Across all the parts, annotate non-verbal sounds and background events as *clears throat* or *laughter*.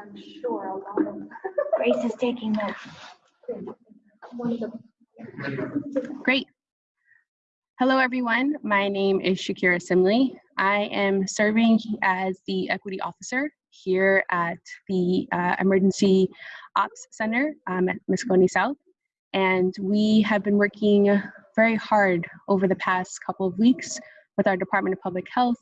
I'm sure a lot of. Grace is taking notes. One of the Great. Hello, everyone. My name is Shakira Simley. I am serving as the Equity Officer here at the uh, Emergency Ops Center um, at Moscone South. And we have been working very hard over the past couple of weeks with our Department of Public Health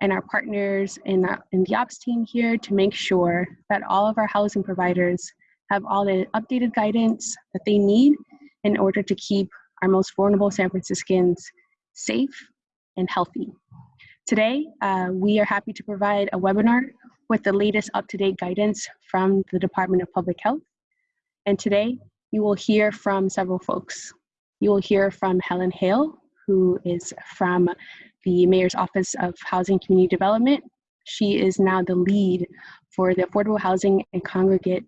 and our partners in the, in the ops team here to make sure that all of our housing providers have all the updated guidance that they need in order to keep our most vulnerable San Franciscans safe and healthy. Today, uh, we are happy to provide a webinar with the latest up-to-date guidance from the Department of Public Health. And today, you will hear from several folks. You will hear from Helen Hale, who is from the Mayor's Office of Housing Community Development. She is now the lead for the Affordable Housing and Congregate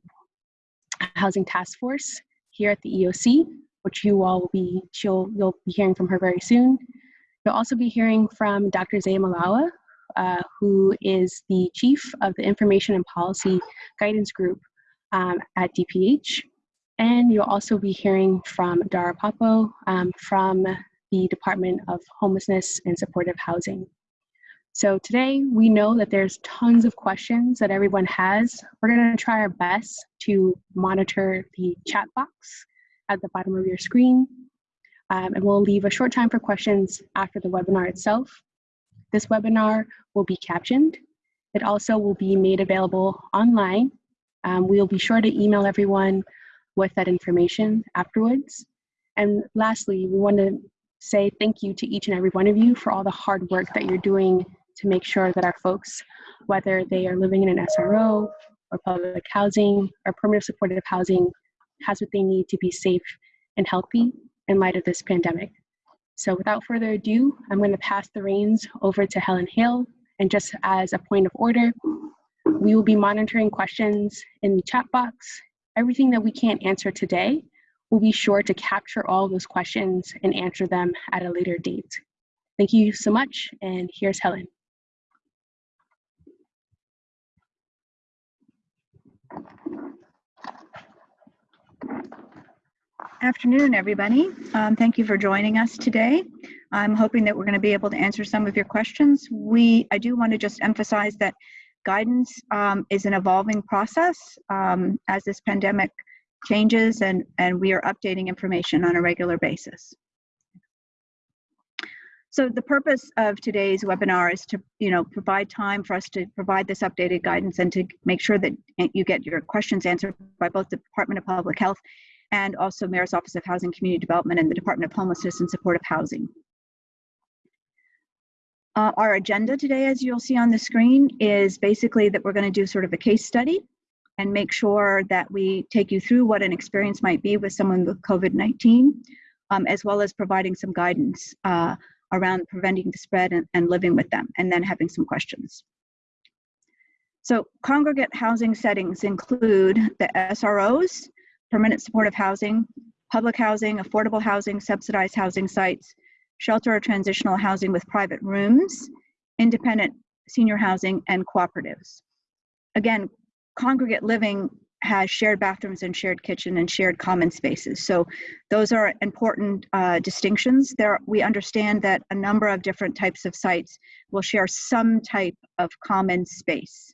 Housing Task Force here at the EOC, which you all will be, she'll, you'll be hearing from her very soon. You'll also be hearing from Dr. Zea Malawa, uh, who is the chief of the Information and Policy Guidance Group um, at DPH. And you'll also be hearing from Dara Papo um, from the Department of Homelessness and Supportive Housing. So today we know that there's tons of questions that everyone has. We're gonna try our best to monitor the chat box at the bottom of your screen. Um, and we'll leave a short time for questions after the webinar itself. This webinar will be captioned. It also will be made available online. Um, we'll be sure to email everyone with that information afterwards. And lastly, we want to say thank you to each and every one of you for all the hard work that you're doing to make sure that our folks, whether they are living in an SRO or public housing or permanent supportive housing, has what they need to be safe and healthy in light of this pandemic. So without further ado, I'm going to pass the reins over to Helen Hale. And just as a point of order, we will be monitoring questions in the chat box. Everything that we can't answer today, we'll be sure to capture all those questions and answer them at a later date. Thank you so much, and here's Helen. Afternoon, everybody. Um, thank you for joining us today. I'm hoping that we're going to be able to answer some of your questions. We, I do want to just emphasize that guidance um, is an evolving process um, as this pandemic changes and, and we are updating information on a regular basis. So the purpose of today's webinar is to, you know, provide time for us to provide this updated guidance and to make sure that you get your questions answered by both the Department of Public Health and also Mayor's Office of Housing Community Development and the Department of Homelessness and Supportive Housing. Uh, our agenda today, as you'll see on the screen, is basically that we're going to do sort of a case study and make sure that we take you through what an experience might be with someone with COVID-19, um, as well as providing some guidance uh, around preventing the spread and, and living with them, and then having some questions. So congregate housing settings include the SROs, permanent supportive housing, public housing, affordable housing, subsidized housing sites, shelter or transitional housing with private rooms, independent senior housing, and cooperatives. Again, congregate living has shared bathrooms and shared kitchen and shared common spaces. So those are important uh, distinctions. There, we understand that a number of different types of sites will share some type of common space.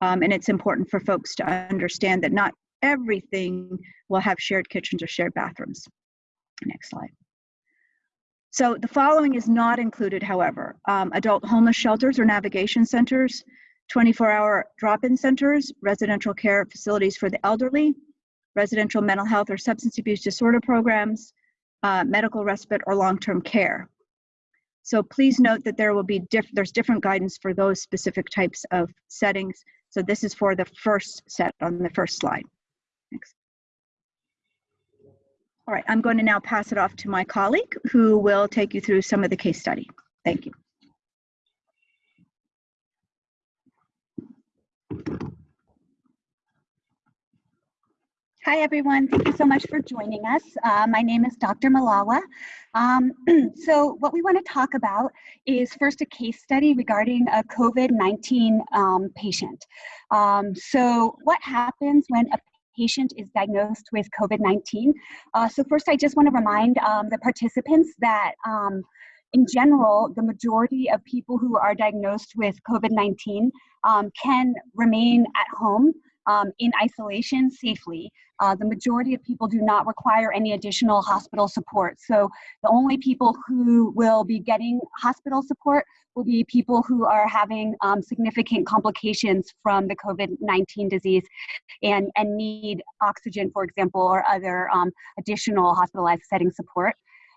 Um, and it's important for folks to understand that not everything will have shared kitchens or shared bathrooms. Next slide. So the following is not included, however. Um, adult homeless shelters or navigation centers, 24-hour drop-in centers, residential care facilities for the elderly, residential mental health or substance abuse disorder programs, uh, medical respite or long-term care. So please note that there will be diff there's different guidance for those specific types of settings. So this is for the first set on the first slide. Thanks. All right, I'm going to now pass it off to my colleague who will take you through some of the case study. Thank you. Hi, everyone. Thank you so much for joining us. Uh, my name is Dr. Malawa. Um, *clears throat* so what we want to talk about is first a case study regarding a COVID-19 um, patient. Um, so what happens when a patient is diagnosed with COVID-19? Uh, so first, I just want to remind um, the participants that um, in general, the majority of people who are diagnosed with COVID-19 um, can remain at home um, in isolation safely. Uh, the majority of people do not require any additional hospital support. So the only people who will be getting hospital support will be people who are having um, significant complications from the COVID-19 disease and, and need oxygen, for example, or other um, additional hospitalized setting support.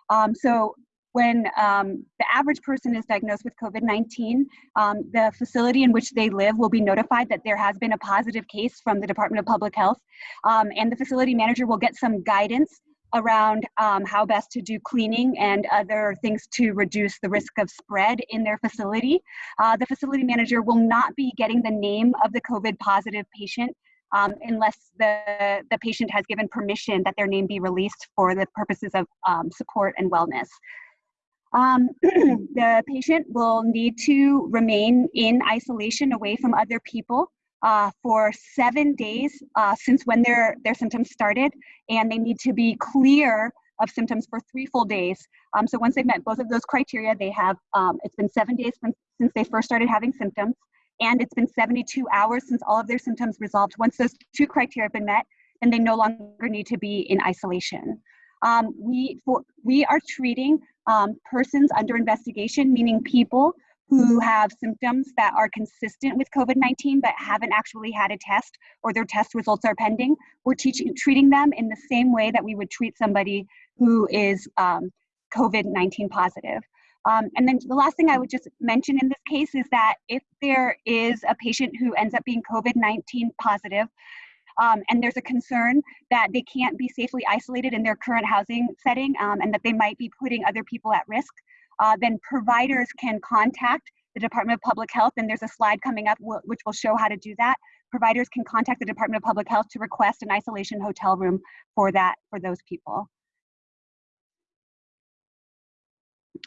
Um, so when um, the average person is diagnosed with COVID-19, um, the facility in which they live will be notified that there has been a positive case from the Department of Public Health, um, and the facility manager will get some guidance around um, how best to do cleaning and other things to reduce the risk of spread in their facility. Uh, the facility manager will not be getting the name of the COVID positive patient um, unless the, the patient has given permission that their name be released for the purposes of um, support and wellness. Um, *clears throat* the patient will need to remain in isolation away from other people uh, for seven days uh, since when their, their symptoms started, and they need to be clear of symptoms for three full days. Um, so once they've met both of those criteria, they have, um, it's been seven days from, since they first started having symptoms, and it's been 72 hours since all of their symptoms resolved. Once those two criteria have been met, then they no longer need to be in isolation. Um, we, for, we are treating um, persons under investigation, meaning people who have symptoms that are consistent with COVID-19 but haven't actually had a test or their test results are pending. We're teaching, treating them in the same way that we would treat somebody who is um, COVID-19 positive. Um, and then the last thing I would just mention in this case is that if there is a patient who ends up being COVID-19 positive, um, and there's a concern that they can't be safely isolated in their current housing setting um, and that they might be putting other people at risk, uh, then providers can contact the Department of Public Health, and there's a slide coming up which will show how to do that. Providers can contact the Department of Public Health to request an isolation hotel room for that for those people.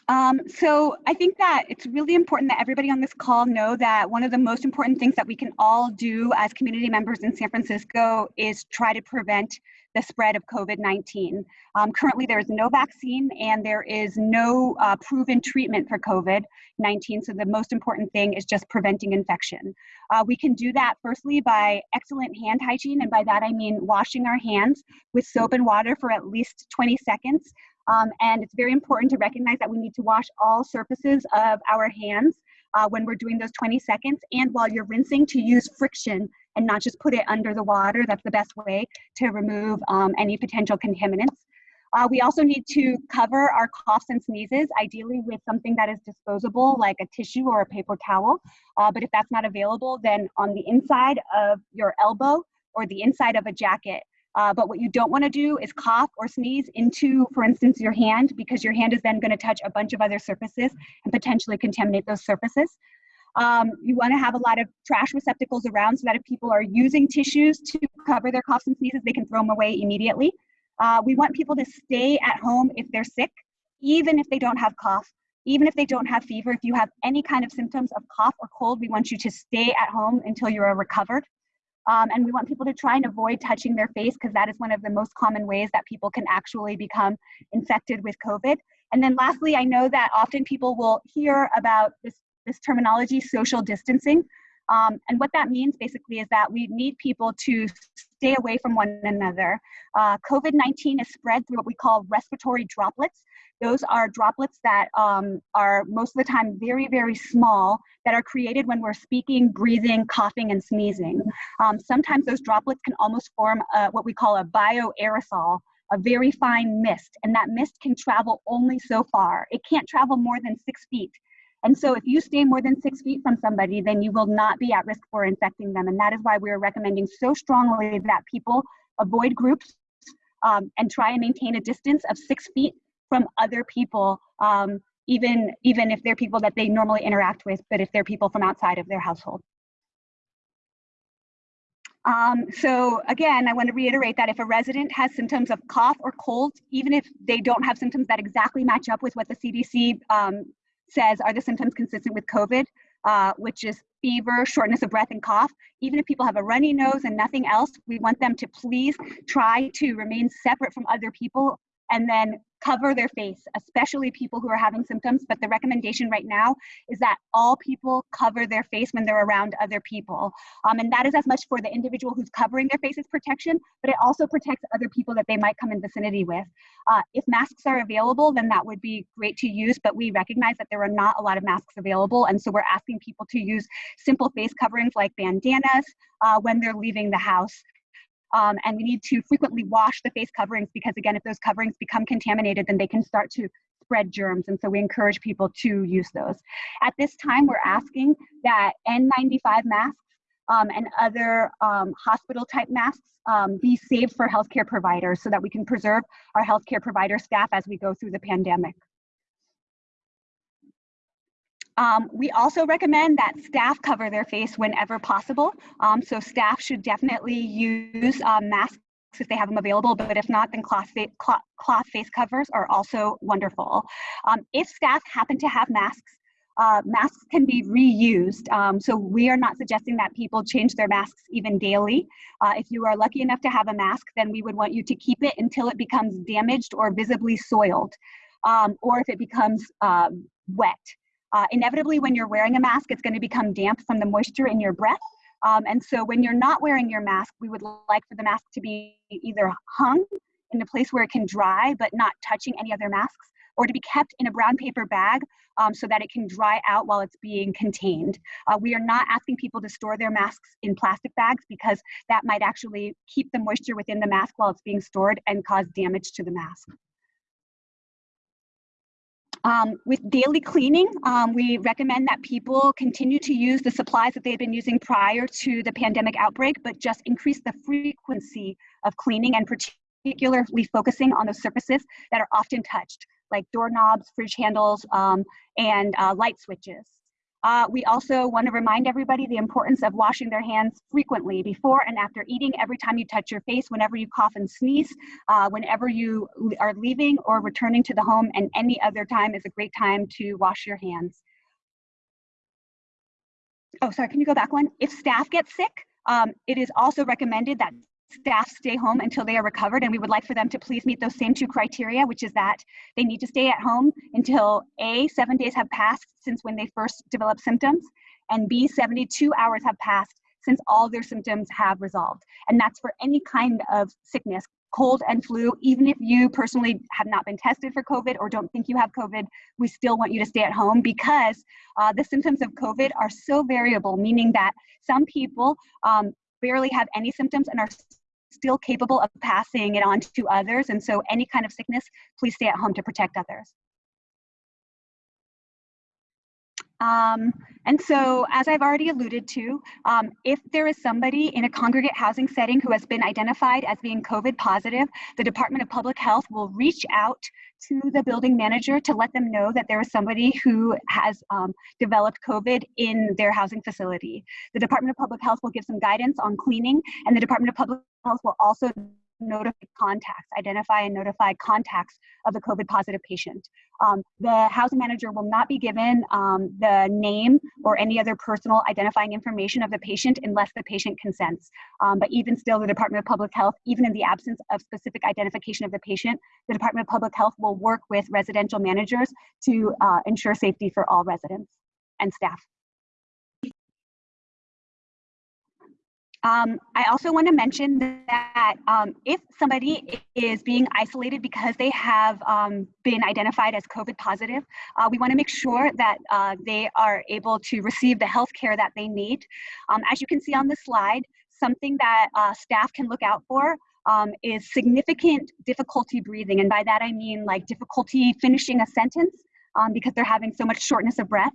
Um, so I think that it's really important that everybody on this call know that one of the most important things that we can all do as community members in San Francisco is try to prevent the spread of COVID-19. Um, currently, there is no vaccine and there is no uh, proven treatment for COVID-19. So the most important thing is just preventing infection. Uh, we can do that firstly by excellent hand hygiene. And by that, I mean washing our hands with soap and water for at least 20 seconds. Um, and it's very important to recognize that we need to wash all surfaces of our hands uh, when we're doing those 20 seconds. And while you're rinsing, to use friction and not just put it under the water. That's the best way to remove um, any potential contaminants. Uh, we also need to cover our coughs and sneezes, ideally with something that is disposable, like a tissue or a paper towel. Uh, but if that's not available, then on the inside of your elbow or the inside of a jacket, uh, but what you don't want to do is cough or sneeze into, for instance, your hand, because your hand is then going to touch a bunch of other surfaces and potentially contaminate those surfaces. Um, you want to have a lot of trash receptacles around so that if people are using tissues to cover their coughs and sneezes, they can throw them away immediately. Uh, we want people to stay at home if they're sick, even if they don't have cough, even if they don't have fever. If you have any kind of symptoms of cough or cold, we want you to stay at home until you are recovered. Um, and we want people to try and avoid touching their face because that is one of the most common ways that people can actually become infected with COVID. And then lastly, I know that often people will hear about this, this terminology, social distancing. Um, and what that means basically is that we need people to stay away from one another. Uh, COVID 19 is spread through what we call respiratory droplets. Those are droplets that um, are most of the time very, very small that are created when we're speaking, breathing, coughing, and sneezing. Um, sometimes those droplets can almost form a, what we call a bioaerosol, a very fine mist, and that mist can travel only so far. It can't travel more than six feet. And so if you stay more than six feet from somebody, then you will not be at risk for infecting them. And that is why we're recommending so strongly that people avoid groups um, and try and maintain a distance of six feet from other people, um, even, even if they're people that they normally interact with, but if they're people from outside of their household. Um, so again, I want to reiterate that if a resident has symptoms of cough or cold, even if they don't have symptoms that exactly match up with what the CDC um, says are the symptoms consistent with COVID, uh, which is fever, shortness of breath, and cough. Even if people have a runny nose and nothing else, we want them to please try to remain separate from other people and then cover their face, especially people who are having symptoms. But the recommendation right now is that all people cover their face when they're around other people. Um, and that is as much for the individual who's covering their face face's protection, but it also protects other people that they might come in vicinity with. Uh, if masks are available, then that would be great to use, but we recognize that there are not a lot of masks available. And so we're asking people to use simple face coverings like bandanas uh, when they're leaving the house. Um, and we need to frequently wash the face coverings because again, if those coverings become contaminated, then they can start to spread germs. And so we encourage people to use those. At this time, we're asking that N95 masks um, and other um, hospital type masks um, be saved for healthcare providers so that we can preserve our healthcare provider staff as we go through the pandemic. Um, we also recommend that staff cover their face whenever possible. Um, so staff should definitely use um, masks if they have them available, but if not, then cloth, cloth, cloth face covers are also wonderful. Um, if staff happen to have masks, uh, masks can be reused. Um, so we are not suggesting that people change their masks even daily. Uh, if you are lucky enough to have a mask, then we would want you to keep it until it becomes damaged or visibly soiled, um, or if it becomes wet. Uh, inevitably, when you're wearing a mask, it's going to become damp from the moisture in your breath. Um, and so when you're not wearing your mask, we would like for the mask to be either hung in a place where it can dry, but not touching any other masks, or to be kept in a brown paper bag um, so that it can dry out while it's being contained. Uh, we are not asking people to store their masks in plastic bags because that might actually keep the moisture within the mask while it's being stored and cause damage to the mask. Um, with daily cleaning, um, we recommend that people continue to use the supplies that they've been using prior to the pandemic outbreak, but just increase the frequency of cleaning and particularly focusing on the surfaces that are often touched, like doorknobs, fridge handles, um, and uh, light switches. Uh, we also want to remind everybody the importance of washing their hands frequently before and after eating, every time you touch your face, whenever you cough and sneeze, uh, whenever you are leaving or returning to the home, and any other time is a great time to wash your hands. Oh, sorry, can you go back one? If staff get sick, um, it is also recommended that staff stay home until they are recovered and we would like for them to please meet those same two criteria which is that they need to stay at home until a seven days have passed since when they first developed symptoms and b 72 hours have passed since all their symptoms have resolved. And that's for any kind of sickness cold and flu. Even if you personally have not been tested for covid or don't think you have covid we still want you to stay at home because uh, the symptoms of covid are so variable meaning that some people um, barely have any symptoms and are still capable of passing it on to others. And so any kind of sickness, please stay at home to protect others. Um, and so, as I've already alluded to, um, if there is somebody in a congregate housing setting who has been identified as being COVID positive, the Department of Public Health will reach out to the building manager to let them know that there is somebody who has um, developed COVID in their housing facility. The Department of Public Health will give some guidance on cleaning, and the Department of Public Health will also notify contacts, identify and notify contacts of the COVID positive patient. Um, the housing manager will not be given um, the name or any other personal identifying information of the patient unless the patient consents. Um, but even still, the Department of Public Health, even in the absence of specific identification of the patient, the Department of Public Health will work with residential managers to uh, ensure safety for all residents and staff. Um, I also want to mention that um, if somebody is being isolated because they have um, been identified as COVID positive, uh, we want to make sure that uh, they are able to receive the health care that they need. Um, as you can see on the slide, something that uh, staff can look out for um, is significant difficulty breathing. And by that I mean like difficulty finishing a sentence um, because they're having so much shortness of breath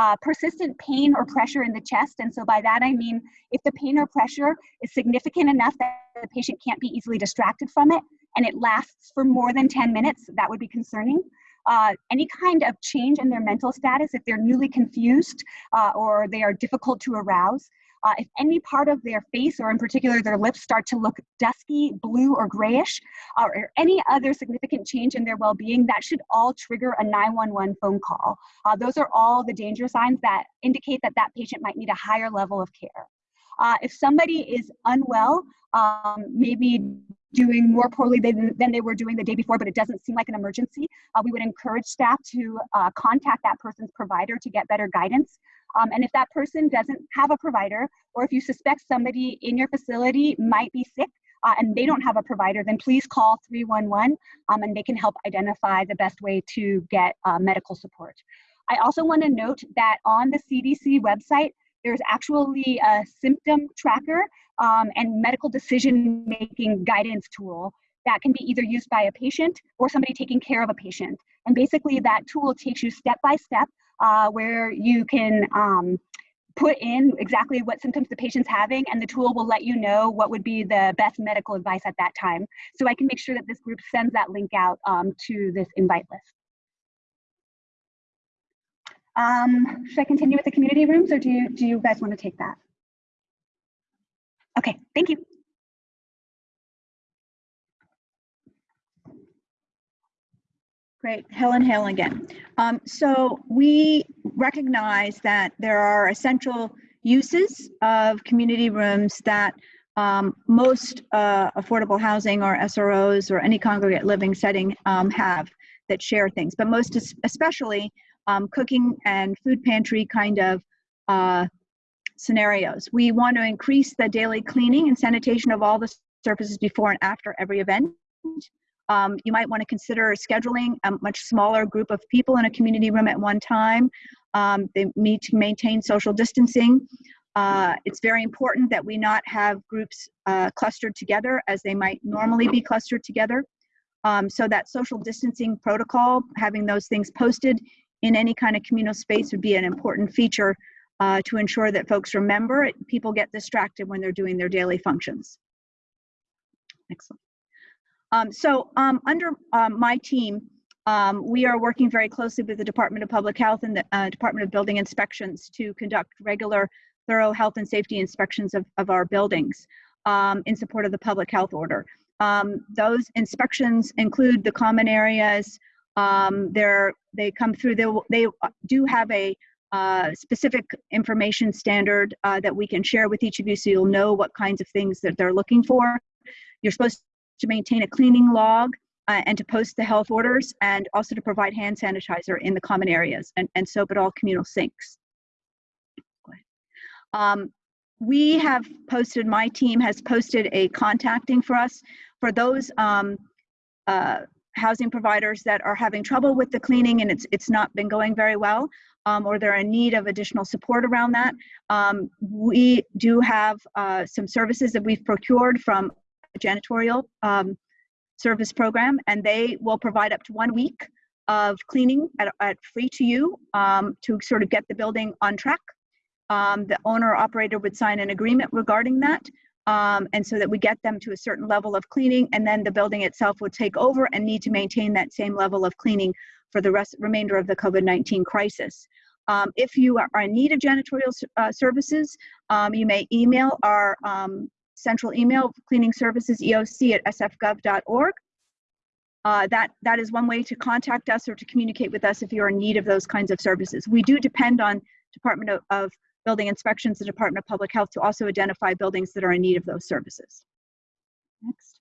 uh, persistent pain or pressure in the chest. And so by that I mean if the pain or pressure is significant enough that the patient can't be easily distracted from it and it lasts for more than 10 minutes, that would be concerning. Uh, any kind of change in their mental status, if they're newly confused uh, or they are difficult to arouse, Uh, if any part of their face, or in particular their lips, start to look dusky, blue, or grayish, uh, or any other significant change in their well being, that should all trigger a 911 phone call. Uh, those are all the danger signs that indicate that that patient might need a higher level of care. Uh, if somebody is unwell, um, maybe doing more poorly than, than they were doing the day before, but it doesn't seem like an emergency, uh, we would encourage staff to uh, contact that person's provider to get better guidance. Um, and if that person doesn't have a provider, or if you suspect somebody in your facility might be sick uh, and they don't have a provider, then please call 311 um, and they can help identify the best way to get uh, medical support. I also want to note that on the CDC website, there's actually a symptom tracker um, and medical decision making guidance tool that can be either used by a patient or somebody taking care of a patient. And basically, that tool takes you step by step uh, where you can um, put in exactly what symptoms the patient's having, and the tool will let you know what would be the best medical advice at that time. So I can make sure that this group sends that link out um, to this invite list. Um, should I continue with the community rooms or do you, do you guys want to take that? Okay, thank you. Great, Helen Hale again. Um, so we recognize that there are essential uses of community rooms that um, most uh, affordable housing or SROs or any congregate living setting um, have that share things, but most especially um, cooking and food pantry kind of uh, scenarios. We want to increase the daily cleaning and sanitation of all the surfaces before and after every event. Um, you might want to consider scheduling a much smaller group of people in a community room at one time. Um, they need to maintain social distancing. Uh, it's very important that we not have groups uh, clustered together as they might normally be clustered together. Um, so that social distancing protocol, having those things posted in any kind of communal space would be an important feature uh, to ensure that folks remember it. People get distracted when they're doing their daily functions. Excellent. Um, so um, under um, my team, um, we are working very closely with the Department of Public Health and the uh, Department of Building Inspections to conduct regular, thorough health and safety inspections of, of our buildings um, in support of the public health order. Um, those inspections include the common areas. they come through, they, they do have a uh, specific information standard uh, that we can share with each of you so you'll know what kinds of things that they're looking for. You're supposed to maintain a cleaning log uh, and to post the health orders and also to provide hand sanitizer in the common areas and, and soap at all communal sinks. Um, we have posted, my team has posted a contacting for us for those um, uh, housing providers that are having trouble with the cleaning and it's, it's not been going very well um, or they're in need of additional support around that. Um, we do have uh, some services that we've procured from janitorial um, service program, and they will provide up to one week of cleaning at, at free to you um, to sort of get the building on track. Um, the owner operator would sign an agreement regarding that. Um, and so that we get them to a certain level of cleaning and then the building itself would take over and need to maintain that same level of cleaning for the rest remainder of the COVID-19 crisis. Um, if you are, are in need of janitorial uh, services, um, you may email our um, central email, cleaning services EOC at sfgov.org. Uh, that, that is one way to contact us or to communicate with us if you're in need of those kinds of services. We do depend on Department of, of Building Inspections, the Department of Public Health to also identify buildings that are in need of those services. Next.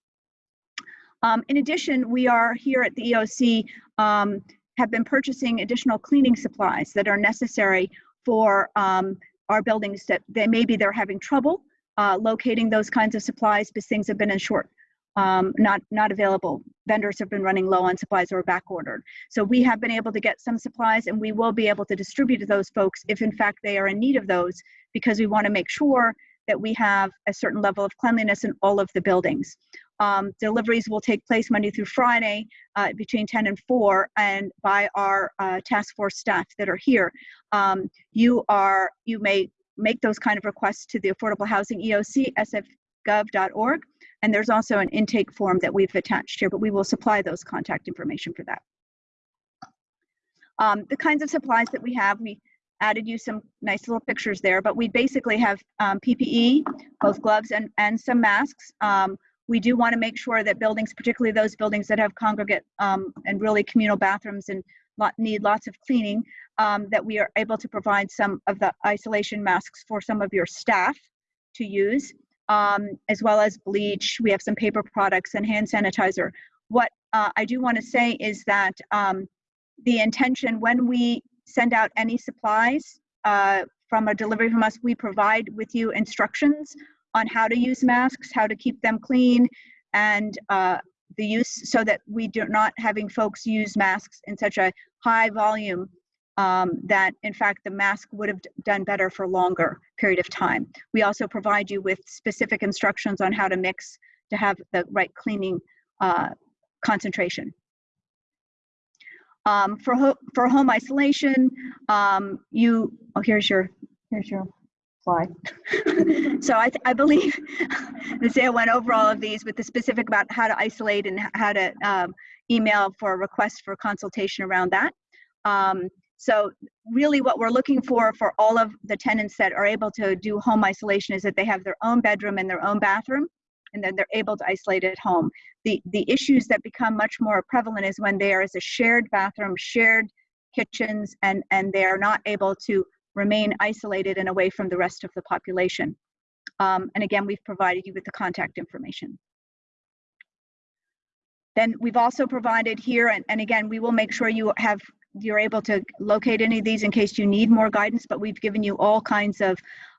Um, in addition, we are here at the EOC um, have been purchasing additional cleaning supplies that are necessary for um, our buildings that they maybe they're having trouble uh, locating those kinds of supplies because things have been in short, um, not, not available. Vendors have been running low on supplies or back ordered. So we have been able to get some supplies and we will be able to distribute to those folks if in fact they are in need of those because we want to make sure that we have a certain level of cleanliness in all of the buildings. Um, deliveries will take place Monday through Friday uh, between 10 and 4 and by our uh, task force staff that are here. Um, you are, you may make those kind of requests to the Affordable Housing EOC, sfgov.org. And there's also an intake form that we've attached here, but we will supply those contact information for that. Um, the kinds of supplies that we have, we added you some nice little pictures there, but we basically have um, PPE, both gloves and, and some masks. Um, we do want to make sure that buildings, particularly those buildings that have congregate um, and really communal bathrooms and need lots of cleaning, um, that we are able to provide some of the isolation masks for some of your staff to use, um, as well as bleach. We have some paper products and hand sanitizer. What uh, I do want to say is that um, the intention when we send out any supplies uh, from a delivery from us, we provide with you instructions on how to use masks, how to keep them clean, and uh, the use so that we do not having folks use masks in such a high volume um, that in fact the mask would have done better for longer period of time. We also provide you with specific instructions on how to mix to have the right cleaning uh, concentration. Um, for, ho for home isolation, um, you, oh, here's your, here's your slide. *laughs* so I, I believe *laughs* Nazia went over all of these with the specific about how to isolate and how to um, email for a request for consultation around that. Um, so really what we're looking for for all of the tenants that are able to do home isolation is that they have their own bedroom and their own bathroom and then they're able to isolate at home. The, the issues that become much more prevalent is when there is a shared bathroom, shared kitchens, and, and they are not able to remain isolated and away from the rest of the population. Um, and again, we've provided you with the contact information. Then we've also provided here, and, and again, we will make sure you have you're able to locate any of these in case you need more guidance, but we've given you all kinds of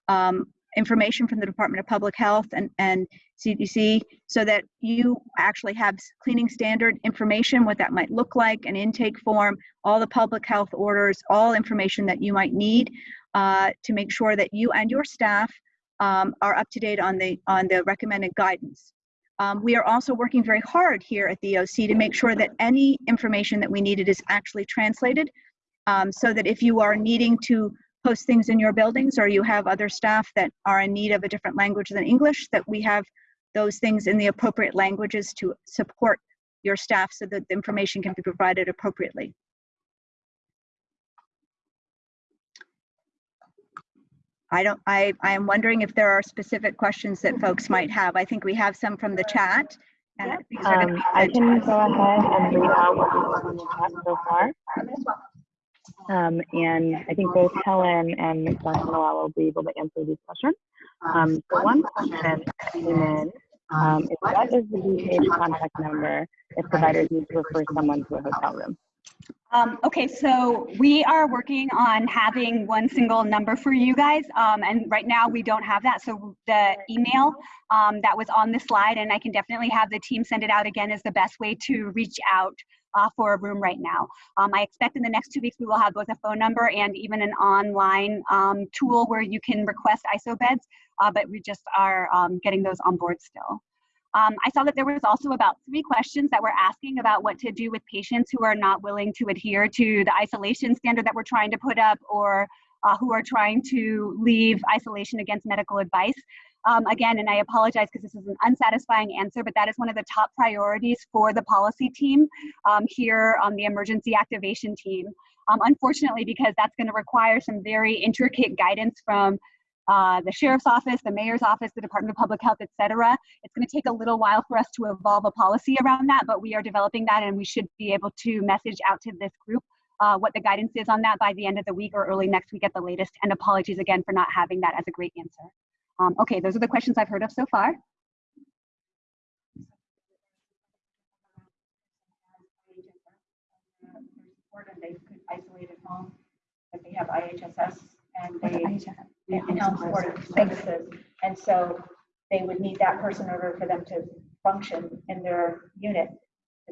um, information from the Department of Public Health and, and CDC so that you actually have cleaning standard information, what that might look like, an intake form, all the public health orders, all information that you might need uh, to make sure that you and your staff um, are up to date on the, on the recommended guidance. Um, we are also working very hard here at the EOC to make sure that any information that we needed is actually translated um, so that if you are needing to post things in your buildings or you have other staff that are in need of a different language than English, that we have those things in the appropriate languages to support your staff so that the information can be provided appropriately. I don't, I, I am wondering if there are specific questions that folks might have. I think we have some from the chat. And these are Um, I can go ahead and read out what we've seen in the chat so far. Um, and I think both Helen and Dr. Malawa will be able to answer these questions. Um, so one question came in, um, is what is the DPH contact number if providers need to refer someone to a hotel room? Um, okay, so we are working on having one single number for you guys, um, and right now we don't have that. So the email um, that was on the slide, and I can definitely have the team send it out again, is the best way to reach out uh, for a room right now. Um, I expect in the next two weeks we will have both a phone number and even an online um, tool where you can request ISO beds, uh, but we just are um, getting those on board still. Um, I saw that there was also about three questions that were asking about what to do with patients who are not willing to adhere to the isolation standard that we're trying to put up or uh, who are trying to leave isolation against medical advice. Um, again, and I apologize because this is an unsatisfying answer, but that is one of the top priorities for the policy team um, here on the emergency activation team. Um, unfortunately, because that's going to require some very intricate guidance from uh, the sheriff's office, the mayor's office, the Department of Public Health, et cetera. It's going to take a little while for us to evolve a policy around that, but we are developing that and we should be able to message out to this group uh, what the guidance is on that by the end of the week or early next week at the latest. And apologies again for not having that as a great answer. Um, okay, those are the questions I've heard of so far. they could isolate at home, they have IHSS and they in-home supportive services. And so they would need that person in order for them to function in their unit.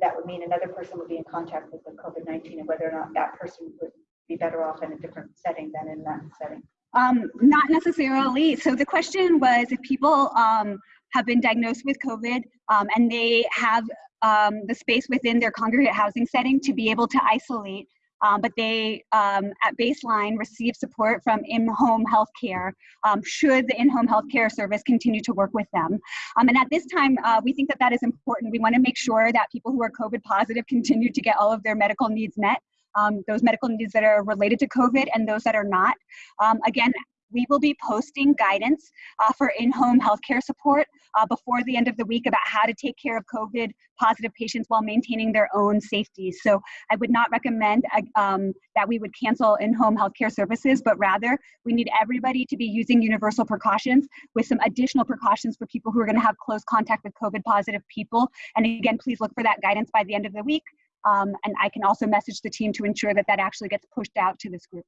That would mean another person would be in contact with the COVID-19 and whether or not that person would be better off in a different setting than in that setting. Um, not necessarily. So the question was if people um, have been diagnosed with COVID um, and they have um, the space within their congregate housing setting to be able to isolate, um, but they um, at baseline receive support from in-home health care, um, should the in-home health care service continue to work with them. Um, and at this time, uh, we think that that is important. We want to make sure that people who are COVID positive continue to get all of their medical needs met. um, those medical needs that are related to COVID and those that are not. Um, again, we will be posting guidance uh, for in-home healthcare support uh, before the end of the week about how to take care of COVID positive patients while maintaining their own safety. So I would not recommend uh, um, that we would cancel in-home healthcare services, but rather we need everybody to be using universal precautions with some additional precautions for people who are gonna have close contact with COVID positive people. And again, please look for that guidance by the end of the week. Um, and I can also message the team to ensure that that actually gets pushed out to this group.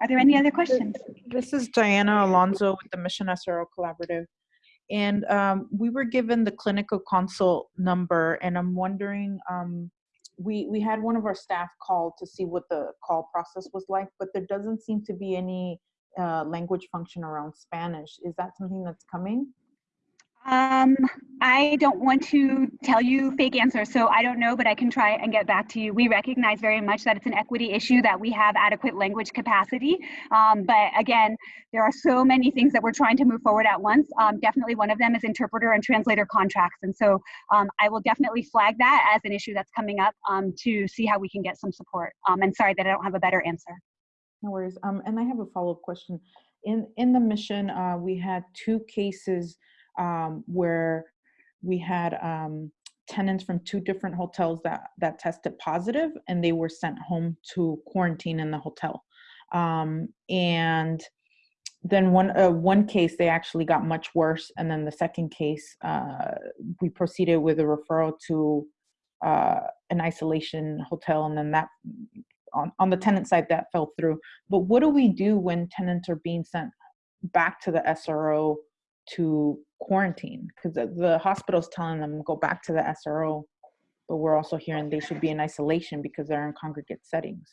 Are there any other questions? This is Diana Alonso with the Mission SRO Collaborative. And um, we were given the clinical consult number, and I'm wondering, um, we, we had one of our staff call to see what the call process was like, but there doesn't seem to be any uh, language function around Spanish. Is that something that's coming? Um, I don't want to tell you fake answers, so I don't know, but I can try and get back to you. We recognize very much that it's an equity issue, that we have adequate language capacity. Um, but again, there are so many things that we're trying to move forward at once. Um, definitely one of them is interpreter and translator contracts. And so um, I will definitely flag that as an issue that's coming up um, to see how we can get some support. Um, and sorry that I don't have a better answer. No worries. Um, and I have a follow-up question. In in the mission, uh, we had two cases um, where we had um, tenants from two different hotels that that tested positive, and they were sent home to quarantine in the hotel. Um, and then one uh, one case they actually got much worse, and then the second case uh, we proceeded with a referral to uh, an isolation hotel, and then that on, on the tenant side that fell through. But what do we do when tenants are being sent back to the SRO to quarantine? Because the, the hospital's telling them go back to the SRO, but we're also hearing they should be in isolation because they're in congregate settings.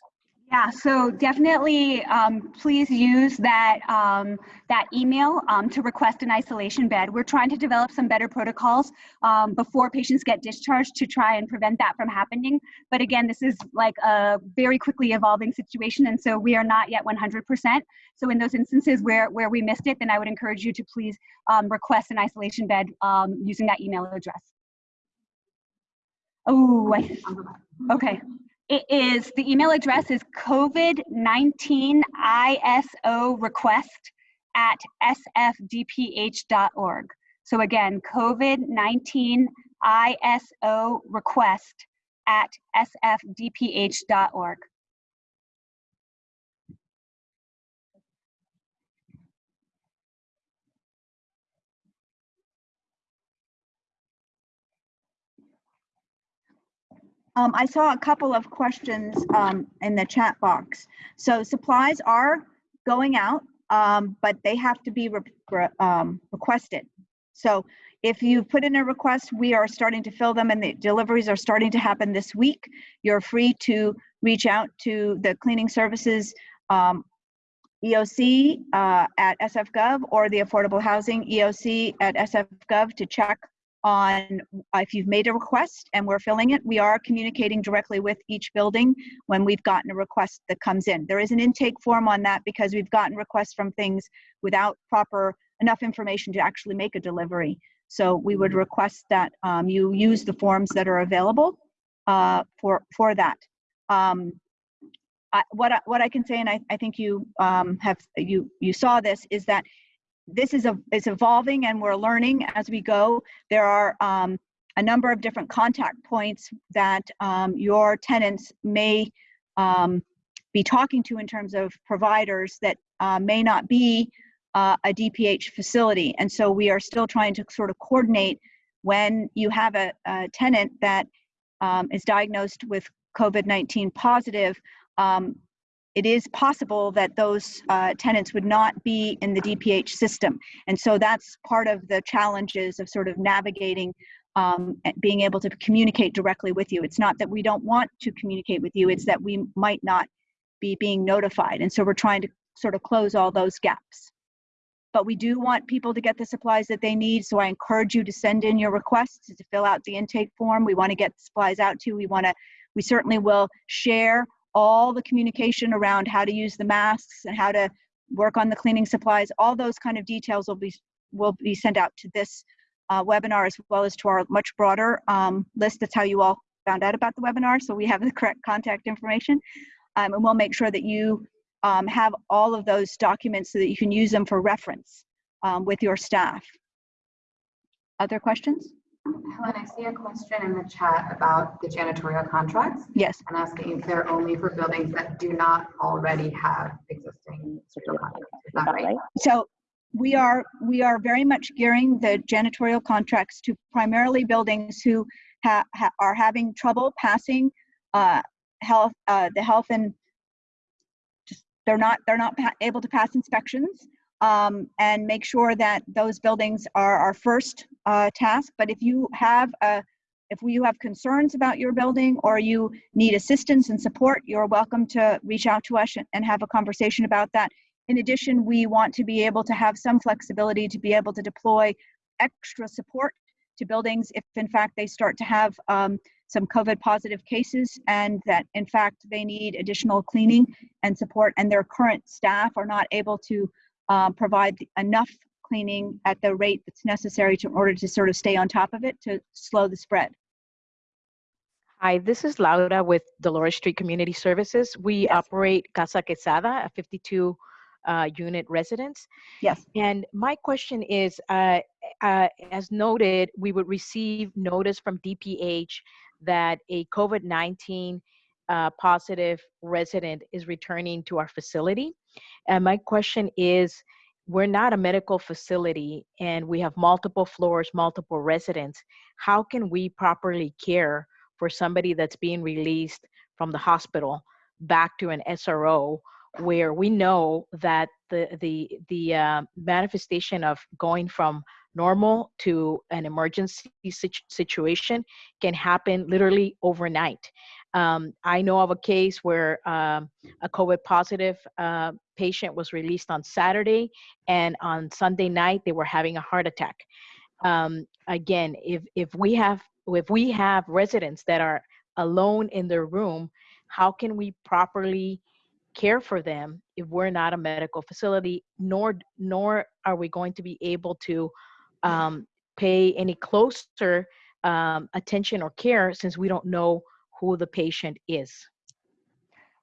Yeah, so definitely um, please use that, um, that email um, to request an isolation bed. We're trying to develop some better protocols um, before patients get discharged to try and prevent that from happening. But again, this is like a very quickly evolving situation, and so we are not yet 100%. So in those instances where, where we missed it, then I would encourage you to please um, request an isolation bed um, using that email address. Oh, okay. It is, the email address is COVID-19 ISO request at sfdph.org. So again, COVID-19 ISO request at sfdph.org. Um, I saw a couple of questions um, in the chat box. So supplies are going out, um, but they have to be re re um, requested. So if you put in a request, we are starting to fill them and the deliveries are starting to happen this week. You're free to reach out to the cleaning services um, EOC uh, at SFGov or the Affordable Housing EOC at SFGov to check on if you've made a request and we're filling it, we are communicating directly with each building when we've gotten a request that comes in. There is an intake form on that because we've gotten requests from things without proper enough information to actually make a delivery. So we would request that um, you use the forms that are available uh, for for that. Um, I, what I, what I can say, and I, I think you um, have you you saw this, is that this is a is evolving and we're learning as we go. There are um, a number of different contact points that um, your tenants may um, be talking to in terms of providers that uh, may not be uh, a DPH facility. And so we are still trying to sort of coordinate when you have a, a tenant that um, is diagnosed with COVID-19 positive, um, it is possible that those uh, tenants would not be in the DPH system. And so that's part of the challenges of sort of navigating um, being able to communicate directly with you. It's not that we don't want to communicate with you, it's that we might not be being notified. And so we're trying to sort of close all those gaps. But we do want people to get the supplies that they need. So I encourage you to send in your requests to fill out the intake form. We want to get supplies out to you. We want to, we certainly will share all the communication around how to use the masks and how to work on the cleaning supplies, all those kind of details will be will be sent out to this uh, webinar as well as to our much broader um, list. That's how you all found out about the webinar, so we have the correct contact information. Um, and we'll make sure that you um, have all of those documents so that you can use them for reference um, with your staff. Other questions? Helen, I see a question in the chat about the janitorial contracts Yes. and asking if they're only for buildings that do not already have existing social contracts. Is that right? So we are, we are very much gearing the janitorial contracts to primarily buildings who ha, ha, are having trouble passing uh, health, uh, the health and just, they're not, they're not pa- able to pass inspections. Um, and make sure that those buildings are our first uh, task. But if you have a, if you have concerns about your building or you need assistance and support, you're welcome to reach out to us and- have a conversation about that. In addition, we want to be able to have some flexibility to be able to deploy extra support to buildings if in fact they start to have um, some COVID positive cases and that in fact they need additional cleaning and support and their current staff are not able to um, provide enough cleaning at the rate that's necessary to, in order to sort of stay on top of it to slow the spread. Hi, this is Laura with Dolores Street Community Services. We Yes. operate Casa Quezada, a 52 uh, unit residence. Yes. And my question is, uh, uh, as noted, we would receive notice from DPH that a COVID-19 uh, positive resident is returning to our facility. And my question is, we're not a medical facility and we have multiple floors, multiple residents. How can we properly care for somebody that's being released from the hospital back to an SRO where we know that the the the uh, manifestation of going from normal to an emergency situ- situation can happen literally overnight. Um, I know of a case where um, a COVID positive uh, patient was released on Saturday, and on Sunday night they were having a heart attack. Um, again, if if we have if we have residents that are alone in their room, how can we properly care for them if we're not a medical facility, nor nor are we going to be able to um, pay any closer um, attention or care since we don't know who the patient is.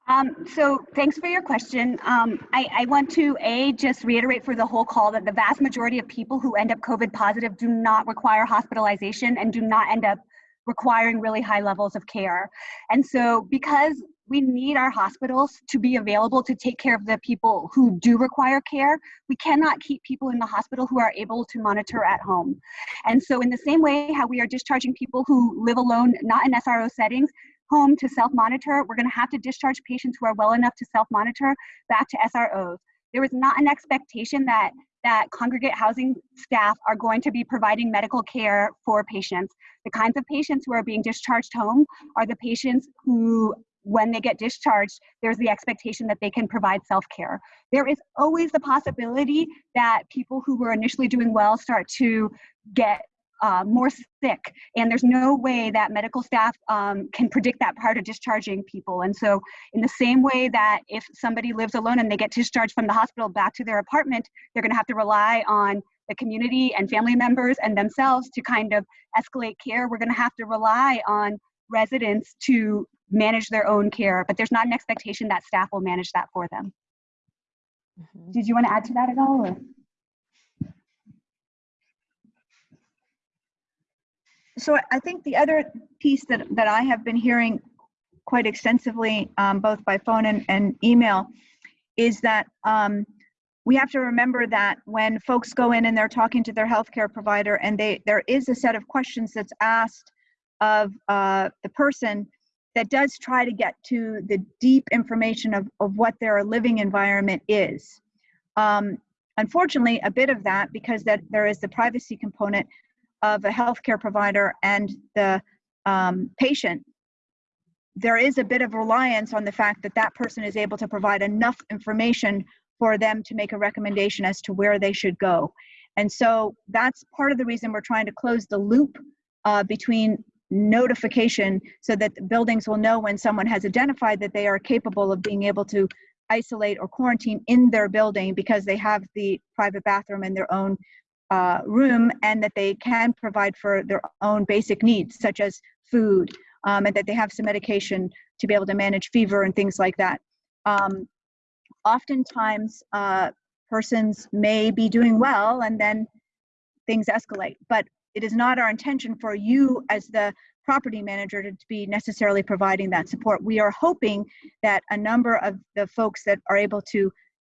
Um, so thanks for your question. Um, I, I want to A, just reiterate for the whole call that the vast majority of people who end up COVID positive do not require hospitalization and do not end up requiring really high levels of care. And so because we need our hospitals to be available to take care of the people who do require care, we cannot keep people in the hospital who are able to monitor at home. And so in the same way how we are discharging people who live alone, not in SRO settings, home to self-monitor, we're going to have to discharge patients who are well enough to self-monitor back to SROs. There is not an expectation that that congregate housing staff are going to be providing medical care for patients. The kinds of patients who are being discharged home are the patients who when they get discharged, there's the expectation that they can provide self-care. There is always the possibility that people who were initially doing well start to get uh, more sick, and there's no way that medical staff um, can predict that prior to discharging people. And so, in the same way that if somebody lives alone and they get discharged from the hospital back to their apartment, they're going to have to rely on the community and family members and themselves to kind of escalate care. We're going to have to rely on residents to manage their own care, but there's not an expectation that staff will manage that for them. Did you want to add to that at all? Or? So I think the other piece that, that I have been hearing quite extensively, um, both by phone and, and email, is that um, we have to remember that when folks go in and they're talking to their healthcare provider and they there is a set of questions that's asked of uh, the person that does try to get to the deep information of, of what their living environment is. Um, unfortunately, a bit of that, because that there is the privacy component of a healthcare provider and the um, patient, there is a bit of reliance on the fact that that person is able to provide enough information for them to make a recommendation as to where they should go. And so that's part of the reason we're trying to close the loop uh, between notification so that buildings will know when someone has identified that they are capable of being able to isolate or quarantine in their building because they have the private bathroom in their own uh, room and that they can provide for their own basic needs such as food um, and that they have some medication to be able to manage fever and things like that. Um, oftentimes, uh, persons may be doing well and then things escalate, but it is not our intention for you as the property manager to be necessarily providing that support. We are hoping that a number of the folks that are able to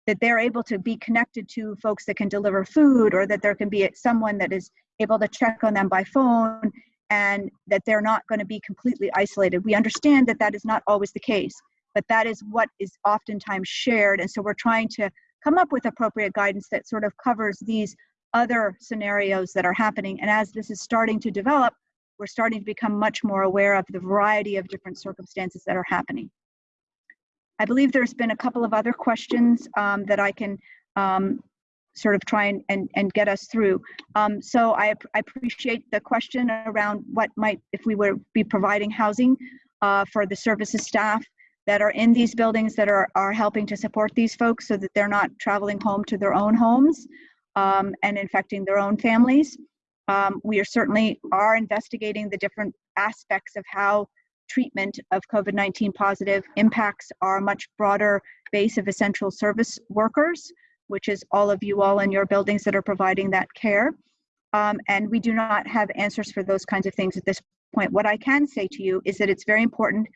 that they're able to be connected to folks that can deliver food or that there can be someone that is able to check on them by phone and that they're not going to be completely isolated. We understand that that is not always the case, but that is what is oftentimes shared. And so we're trying to come up with appropriate guidance that sort of covers these other scenarios that are happening. And as this is starting to develop, we're starting to become much more aware of the variety of different circumstances that are happening. I believe there's been a couple of other questions um, that I can um, sort of try and, and, and get us through. Um, so I, I appreciate the question around what might, if we were be providing housing uh, for the services staff that are in these buildings that are, are helping to support these folks so that they're not traveling home to their own homes um, and infecting their own families. Um, we are certainly are investigating the different aspects of how treatment of COVID-19 positive impacts our much broader base of essential service workers, which is all of you all in your buildings that are providing that care. Um, and we do not have answers for those kinds of things at this point. What I can say to you is that it's very important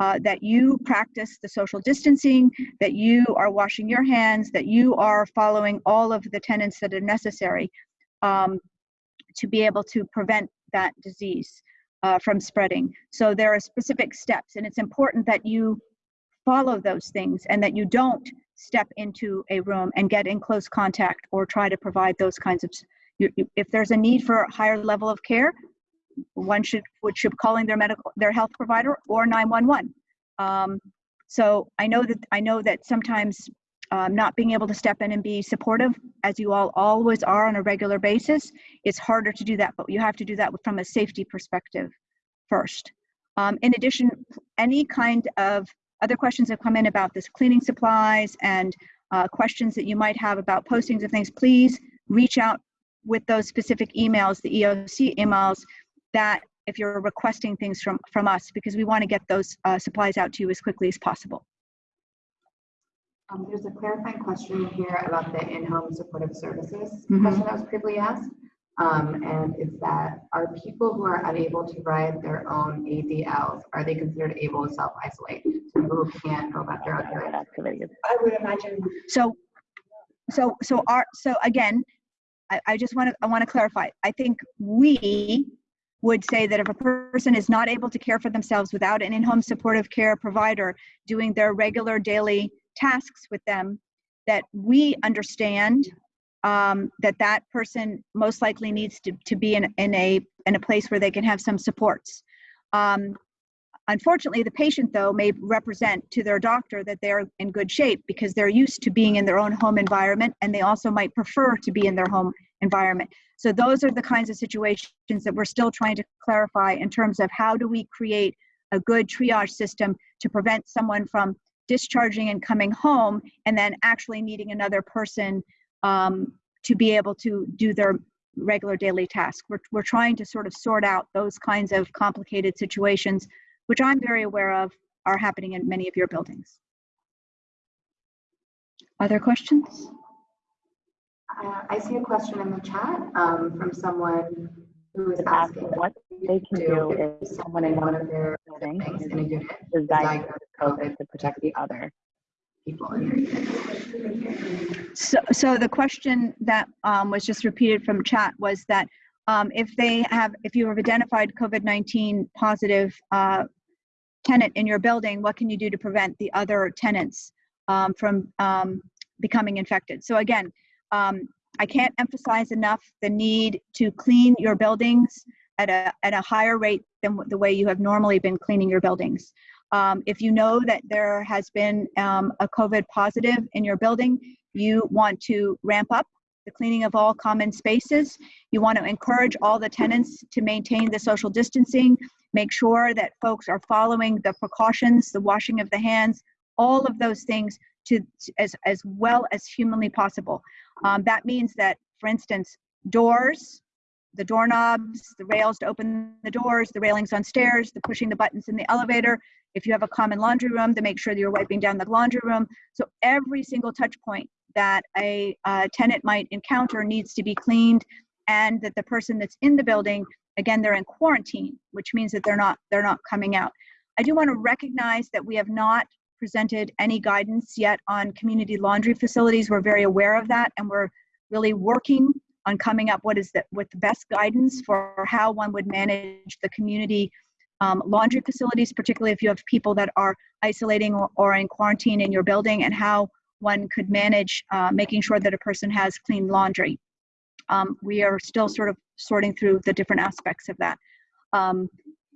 uh, that you practice the social distancing, that you are washing your hands, that you are following all of the tenets that are necessary um, to be able to prevent that disease uh, from spreading. So there are specific steps, and it's important that you follow those things and that you don't step into a room and get in close contact or try to provide those kinds of. You, you, if there's a need for a higher level of care, one should would should calling their medical their health provider or 911. Um, so I know that I know that sometimes um, not being able to step in and be supportive, as you all always are on a regular basis, it's harder to do that, but you have to do that from a safety perspective first. Um, in addition, any kind of other questions have come in about this cleaning supplies and uh, questions that you might have about postings of things, please reach out with those specific emails, the EOC emails, that if you're requesting things from, from us, because we want to get those uh, supplies out to you as quickly as possible. Um, there's a clarifying question here about the in-home supportive services Mhm. question that was previously asked. Um, and it's that are people who are unable to ride their own ADLs, are they considered able to self-isolate? So people who can't go about their own activities? activities. I would imagine So, so, so our, so again, I, I just want to, I want to clarify. I think we would say that if a person is not able to care for themselves without an in-home supportive care provider doing their regular daily tasks with them, that we understand um, that that person most likely needs to, to be in, in a in a place where they can have some supports. Um, Unfortunately, the patient, though, may represent to their doctor that they're in good shape because they're used to being in their own home environment and they also might prefer to be in their home environment. So, those are the kinds of situations that we're still trying to clarify in terms of how do we create a good triage system to prevent someone from discharging and coming home and then actually needing another person um, to be able to do their regular daily tasks. We're, we're trying to sort of sort out those kinds of complicated situations which I'm very aware of are happening in many of your buildings. Other questions? Uh, I see a question in the chat um, from someone who is asking asking what they can do if someone in one of their things buildings in a unit is is diagnosed diagnosed with COVID to protect the other. people in their unit. So, so the question that um, was just repeated from chat was that um, if they have, if you have identified COVID-19 positive uh, tenant in your building, what can you do to prevent the other tenants um, from um, becoming infected? So again, um, I can't emphasize enough the need to clean your buildings at a, at a higher rate than the way you have normally been cleaning your buildings. Um, if you know that there has been um, a COVID positive in your building, you want to ramp up the cleaning of all common spaces. You want to encourage all the tenants to maintain the social distancing, make sure that folks are following the precautions, the washing of the hands, all of those things to as, as well as humanly possible. Um, that means that, for instance, doors, the doorknobs, the rails to open the doors, the railings on stairs, the pushing the buttons in the elevator. If you have a common laundry room, to make sure that you're wiping down the laundry room. So every single touch point that a, tenant might encounter needs to be cleaned and that the person that's in the building, again, they're in quarantine, which means that they're not, they're not coming out. I do want to recognize that we have not presented any guidance yet on community laundry facilities. We're very aware of that and we're really working on coming up what is the, with the best guidance for how one would manage the community um, laundry facilities, particularly if you have people that are isolating or, or in quarantine in your building and how one could manage uh, making sure that a person has clean laundry. Um, we are still sort of sorting through the different aspects of that. Um,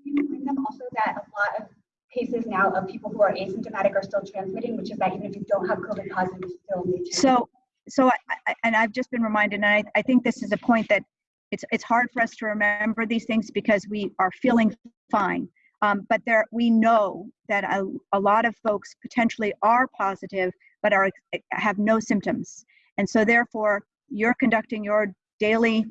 You bring them also that a lot of cases now of people who are asymptomatic are still transmitting, which is that even if you don't have COVID positive, you still need to. So, so I, I, and I've just been reminded, and I, I think this is a point that it's, it's hard for us to remember these things because we are feeling fine. Um, but there, we know that a, a lot of folks potentially are positive, but are, have no symptoms. And so therefore, you're conducting your daily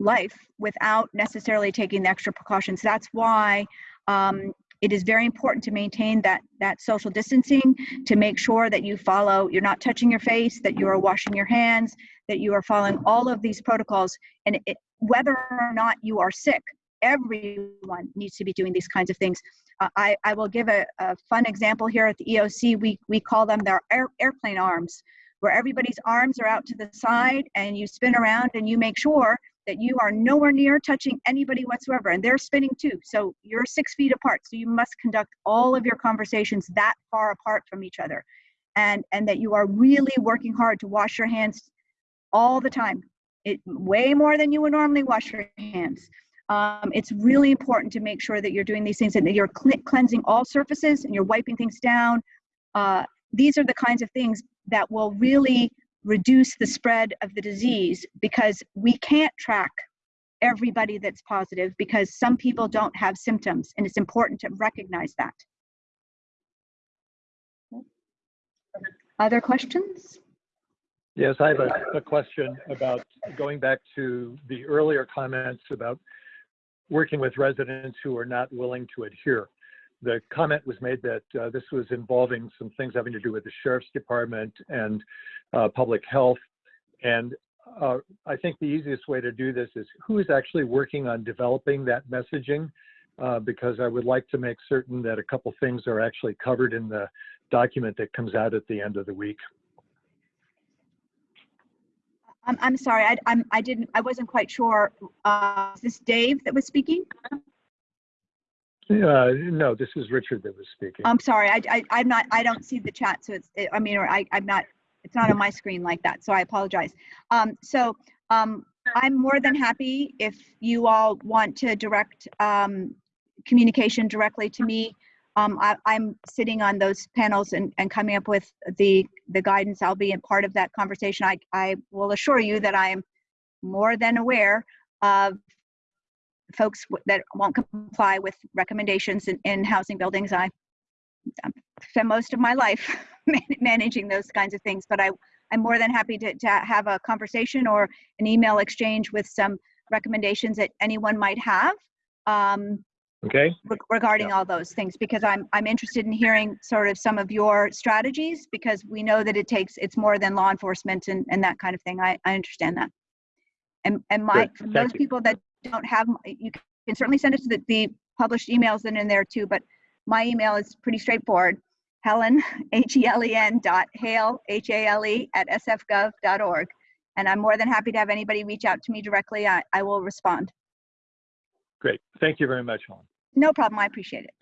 life without necessarily taking the extra precautions. That's why um, it is very important to maintain that that social distancing to make sure that you follow you're not touching your face that you are washing your hands that you are following all of these protocols and it, whether or not you are sick everyone needs to be doing these kinds of things. Uh, I, I will give a, a fun example here at the eoc we, we call them their air, airplane arms where everybody's arms are out to the side and you spin around and you make sure that you are nowhere near touching anybody whatsoever and they're spinning too. So you're six feet apart so you must conduct all of your conversations that far apart from each other and and that you are really working hard to wash your hands all the time. It way more than you would normally wash your hands um, it's really important to make sure that you're doing these things and that you're cle- cleansing all surfaces and you're wiping things down uh, these are the kinds of things that will really reduce the spread of the disease because we can't track everybody that's positive because some people don't have symptoms and it's important to recognize that. Other questions? Yes, I have a, a question about going back to the earlier comments about working with residents who are not willing to adhere. The comment was made that uh, this was involving some things having to do with the sheriff's department and uh, public health. And uh, I think the easiest way to do this is who is actually working on developing that messaging? Uh, because I would like to make certain that a couple things are actually covered in the document that comes out at the end of the week. I'm, I'm sorry, I, I'm, I didn't, I wasn't quite sure. Uh, is this Dave that was speaking? Uh, no, this is Richard that was speaking. I'm sorry, I, I, I'm not, I don't see the chat, so it's, it- I mean, or I, I'm not, it's not on my screen like that, so I apologize. Um, so, um, I'm more than happy if you all want to direct, um, communication directly to me. Um, I, I'm sitting on those panels and, and coming up with the, the guidance. I'll be a part of that conversation. I, I will assure you that I am more than aware of folks that won't comply with recommendations in, in housing buildings. I spend most of my life *laughs* managing those kinds of things, but I, I'm more than happy to, to have a conversation or an email exchange with some recommendations that anyone might have um, Okay, reg- regarding all those things, because I'm, I'm interested in hearing sort of some of your strategies, because we know that it takes, it's more than law enforcement and, and that kind of thing. I, I understand that. And, and my, for those you. people that don't have, you can certainly send it to the, the published emails that are in there too, but my email is pretty straightforward. Helen, *laughs* H-E-L-E-N dot Hale, H-A-L-E at sfgov dot org. And I'm more than happy to have anybody reach out to me directly. I, I will respond. great. Thank you very much, Helen. No problem. I appreciate it.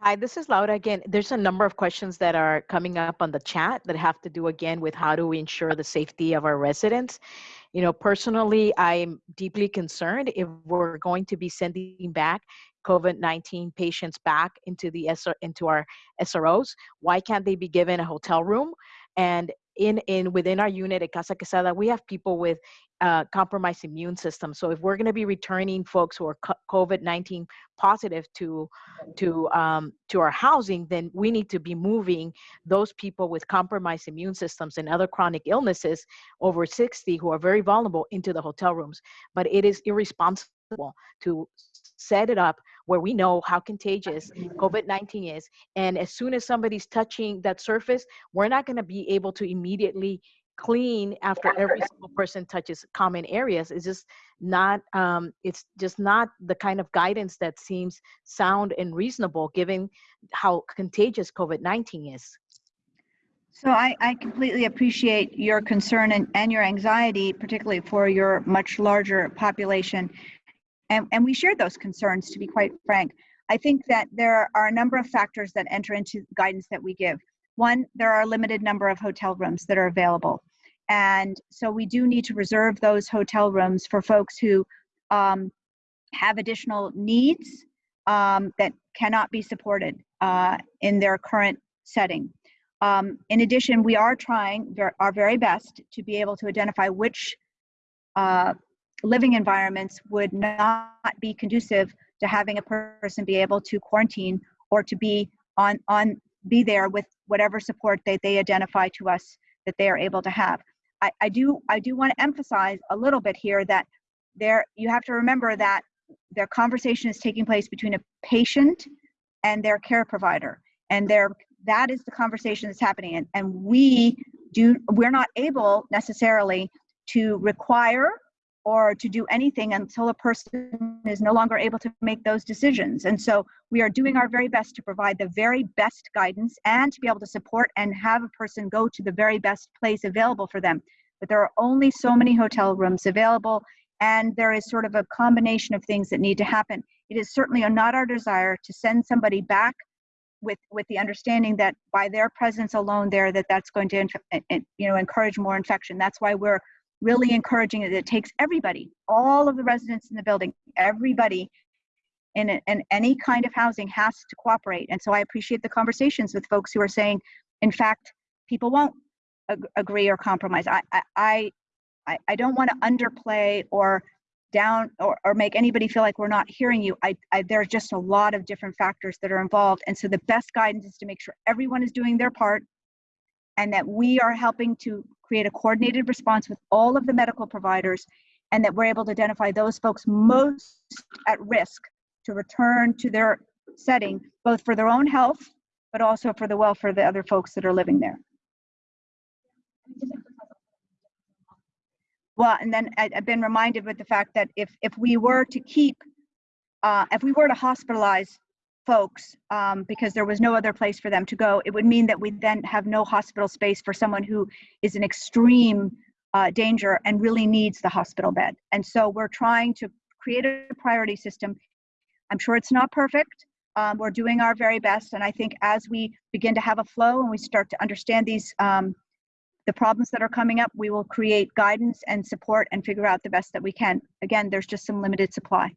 Hi, this is Laura again. There's a number of questions that are coming up on the chat that have to do again with how do we ensure the safety of our residents. You know, personally, I'm deeply concerned if we're going to be sending back COVID-19 patients back into the SR, into our SROs. Why can't they be given a hotel room? And in in within our unit at Casa Quezada, we have people with uh, compromised immune system. So if we're going to be returning folks who are COVID nineteen positive to to um, to our housing, then we need to be moving those people with compromised immune systems and other chronic illnesses over 60 who are very vulnerable into the hotel rooms. But it is irresponsible to set it up where we know how contagious COVID-19 is. And as soon as somebody's touching that surface, we're not going to be able to immediately clean after every single person touches common areas. It's just not, um, it's just not the kind of guidance that seems sound and reasonable given how contagious COVID-19 is. So I, I completely appreciate your concern and, and your anxiety, particularly for your much larger population. And, and we share those concerns, to be quite frank. I think that there are a number of factors that enter into guidance that we give. One, there are a limited number of hotel rooms that are available. And so we do need to reserve those hotel rooms for folks who um, have additional needs um, that cannot be supported uh, in their current setting. Um, in addition, we are trying our very best to be able to identify which uh, living environments would not be conducive to having a person be able to quarantine or to be on on be there with whatever support that they identify to us that they are able to have. I, I do I do want to emphasize a little bit here that there you have to remember that their conversation is taking place between a patient and their care provider and their that is the conversation that's happening and, and we do we're not able necessarily to require or to do anything until a person is no longer able to make those decisions. And so we are doing our very best to provide the very best guidance and to be able to support and have a person go to the very best place available for them. But there are only so many hotel rooms available and there is sort of a combination of things that need to happen. It is certainly not our desire to send somebody back with with the understanding that by their presence alone there that that's going to eh, eh, you know encourage more infection. That's why we're really encouraging it. It takes everybody, all of the residents in the building, everybody in, in any kind of housing has to cooperate. And so I appreciate the conversations with folks who are saying, in fact, people won't ag agree or compromise. I, I, I, I don't want to underplay or down or, or make anybody feel like we're not hearing you. I, I, there's just a lot of different factors that are involved. And so the best guidance is to make sure everyone is doing their part and that we are helping to create a coordinated response with all of the medical providers and that we're able to identify those folks most at risk to return to their setting, both for their own health, but also for the welfare of the other folks that are living there. Well, and then I, have been reminded with the fact that if, if we were to keep, uh, if we were to hospitalize folks um, because there was no other place for them to go, it would mean that we then have no hospital space for someone who is in extreme uh, danger and really needs the hospital bed. And so we're trying to create a priority system. I'm sure it's not perfect. Um, we're doing our very best. And I think as we begin to have a flow and we start to understand these, um, the problems that are coming up, we will create guidance and support and figure out the best that we can. Again, there's just some limited supply.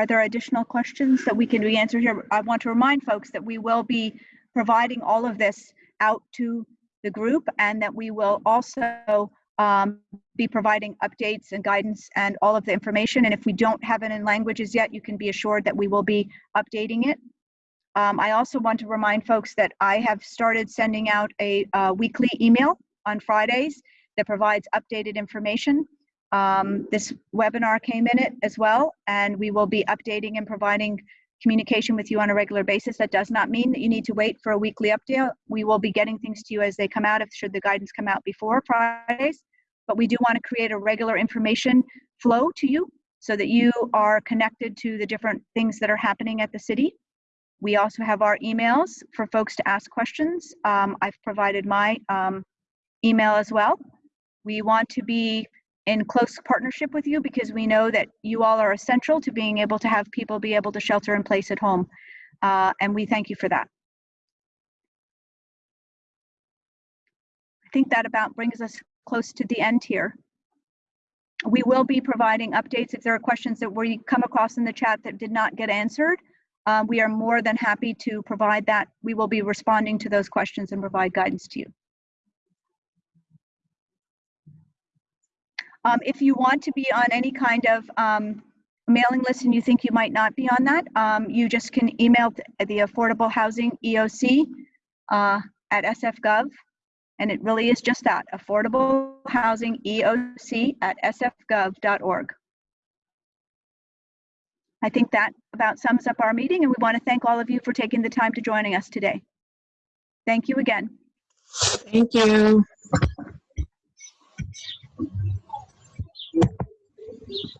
Are there additional questions that we can answer here? I want to remind folks that we will be providing all of this out to the group and that we will also um, be providing updates and guidance and all of the information. And if we don't have it in languages yet, you can be assured that we will be updating it. Um, I also want to remind folks that I have started sending out a uh, weekly email on Fridays that provides updated information. Um, this webinar came in it as well, and we will be updating and providing communication with you on a regular basis. That does not mean that you need to wait for a weekly update. We will be getting things to you as they come out, if should the guidance come out before Fridays. But we do want to create a regular information flow to you so that you are connected to the different things that are happening at the city. We also have our emails for folks to ask questions. Um, I've provided my um, email as well. We want to be in close partnership with you because we know that you all are essential to being able to have people be able to shelter in place at home. Uh, and we thank you for that. I think that about brings us close to the end here. We will be providing updates if there are questions that we come across in the chat that did not get answered. uh, we are more than happy to provide that. We will be responding to those questions and provide guidance to you. Um, if you want to be on any kind of um, mailing list and you think you might not be on that, um, you just can email the Affordable Housing EOC uh, at sfgov. And it really is just that, Affordable Housing EOC at sfgov.org. I think that about sums up our meeting, and we want to thank all of you for taking the time to joining us today. Thank you again. Thank you. Thank you.